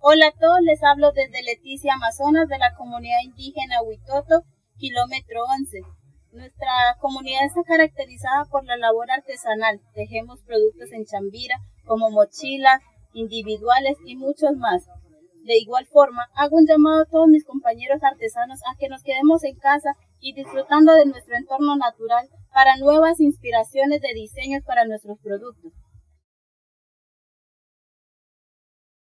Hola a todos, les hablo desde Leticia, Amazonas, de la comunidad indígena Huitoto, kilómetro 11. Nuestra comunidad está caracterizada por la labor artesanal. Tejemos productos en Chambira, como mochilas, individuales y muchos más. De igual forma, hago un llamado a todos mis compañeros artesanos a que nos quedemos en casa y disfrutando de nuestro entorno natural para nuevas inspiraciones de diseños para nuestros productos.